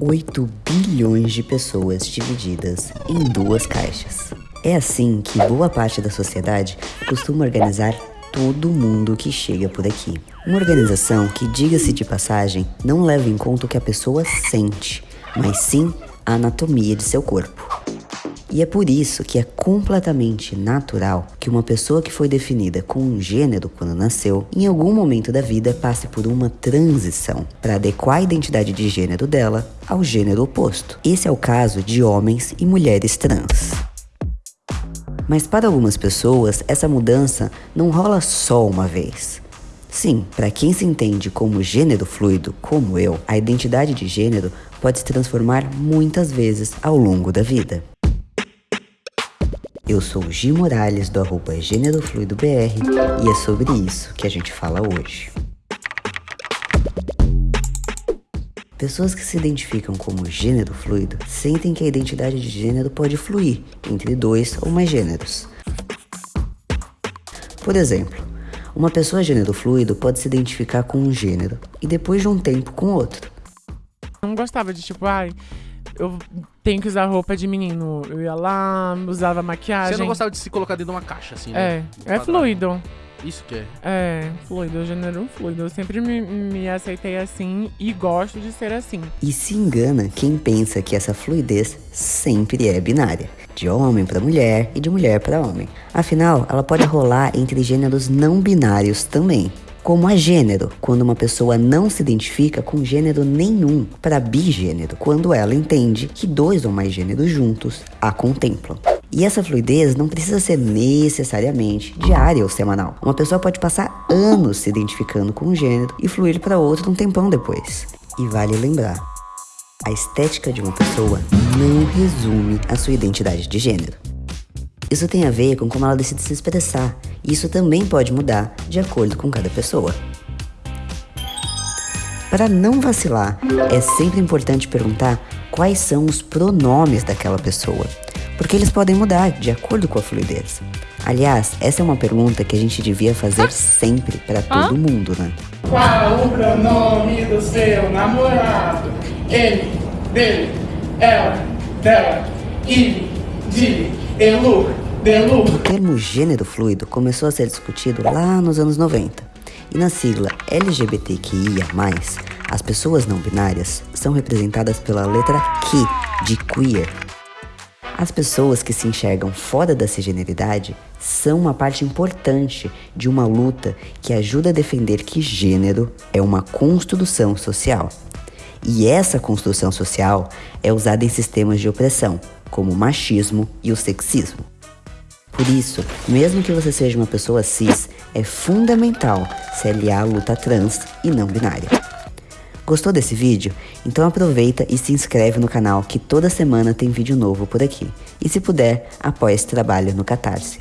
8 bilhões de pessoas divididas em duas caixas. É assim que boa parte da sociedade costuma organizar todo mundo que chega por aqui. Uma organização que, diga-se de passagem, não leva em conta o que a pessoa sente, mas sim a anatomia de seu corpo. E é por isso que é completamente natural que uma pessoa que foi definida com um gênero quando nasceu, em algum momento da vida passe por uma transição para adequar a identidade de gênero dela ao gênero oposto. Esse é o caso de homens e mulheres trans. Mas para algumas pessoas, essa mudança não rola só uma vez. Sim, para quem se entende como gênero fluido, como eu, a identidade de gênero pode se transformar muitas vezes ao longo da vida. Eu sou o Gi Morales do arroba Gênero Fluido BR e é sobre isso que a gente fala hoje. Pessoas que se identificam como gênero fluido sentem que a identidade de gênero pode fluir entre dois ou mais gêneros. Por exemplo, uma pessoa gênero fluido pode se identificar com um gênero e depois de um tempo com outro. Não gostava de tipo, ai, eu tenho que usar roupa de menino. Eu ia lá, usava maquiagem. Você não gostava de se colocar dentro de uma caixa, assim, né? É, é fluido. Isso que é. É, fluido, gênero fluido. Eu sempre me, me aceitei assim e gosto de ser assim. E se engana quem pensa que essa fluidez sempre é binária, de homem para mulher e de mulher para homem. Afinal, ela pode rolar entre gêneros não binários também como a gênero, quando uma pessoa não se identifica com gênero nenhum, para bigênero, quando ela entende que dois ou mais gêneros juntos a contemplam. E essa fluidez não precisa ser necessariamente diária ou semanal. Uma pessoa pode passar anos se identificando com um gênero e fluir para outro um tempão depois. E vale lembrar, a estética de uma pessoa não resume a sua identidade de gênero. Isso tem a ver com como ela decide se expressar. E isso também pode mudar de acordo com cada pessoa. Para não vacilar, é sempre importante perguntar quais são os pronomes daquela pessoa, porque eles podem mudar de acordo com a fluidez. Aliás, essa é uma pergunta que a gente devia fazer sempre para todo mundo, né? Qual o pronome do seu namorado? Ele, dele, ela, dela, ele, dele, elu, delu. O termo gênero fluido começou a ser discutido lá nos anos 90. E na sigla LGBTQIA+, as pessoas não binárias são representadas pela letra Q de queer. As pessoas que se enxergam fora da cisgeneridade são uma parte importante de uma luta que ajuda a defender que gênero é uma construção social. E essa construção social é usada em sistemas de opressão, como o machismo e o sexismo. Por isso, mesmo que você seja uma pessoa cis, é fundamental se aliar à luta trans e não binária. Gostou desse vídeo? Então aproveita e se inscreve no canal que toda semana tem vídeo novo por aqui. E se puder, apoie esse trabalho no Catarse.